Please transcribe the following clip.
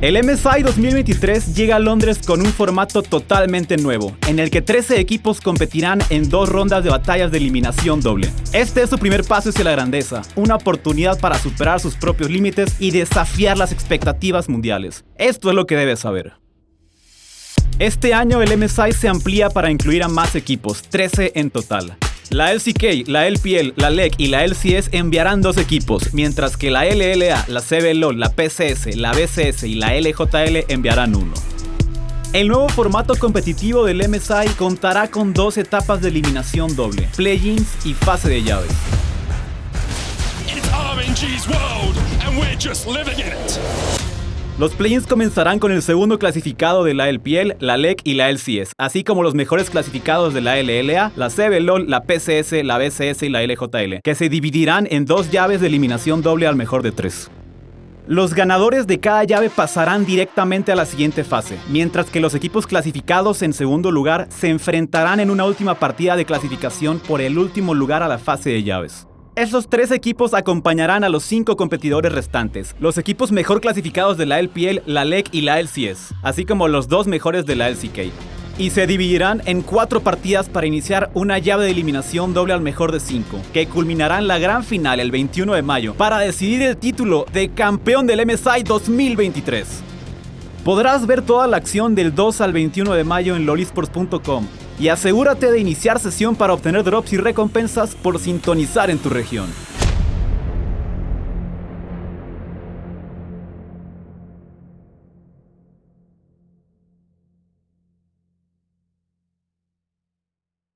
El MSI 2023 llega a Londres con un formato totalmente nuevo, en el que 13 equipos competirán en dos rondas de batallas de eliminación doble. Este es su primer paso hacia la grandeza, una oportunidad para superar sus propios límites y desafiar las expectativas mundiales. Esto es lo que debes saber. Este año el MSI se amplía para incluir a más equipos, 13 en total. La LCK, la LPL, la LEC y la LCS enviarán dos equipos, mientras que la LLA, la CBLOL, la PCS, la BCS y la LJL enviarán uno. El nuevo formato competitivo del MSI contará con dos etapas de eliminación doble, play-ins y fase de llaves. Los play-ins comenzarán con el segundo clasificado de la LPL, la LEC y la LCS, así como los mejores clasificados de la LLA, la CBLOL, la PCS, la BCS y la LJL, que se dividirán en dos llaves de eliminación doble al mejor de tres. Los ganadores de cada llave pasarán directamente a la siguiente fase, mientras que los equipos clasificados en segundo lugar se enfrentarán en una última partida de clasificación por el último lugar a la fase de llaves. Esos tres equipos acompañarán a los cinco competidores restantes, los equipos mejor clasificados de la LPL, la LEC y la LCS, así como los dos mejores de la LCK. Y se dividirán en cuatro partidas para iniciar una llave de eliminación doble al mejor de cinco, que culminará en la gran final el 21 de mayo para decidir el título de campeón del MSI 2023. Podrás ver toda la acción del 2 al 21 de mayo en lolisports.com y asegúrate de iniciar sesión para obtener drops y recompensas por sintonizar en tu región.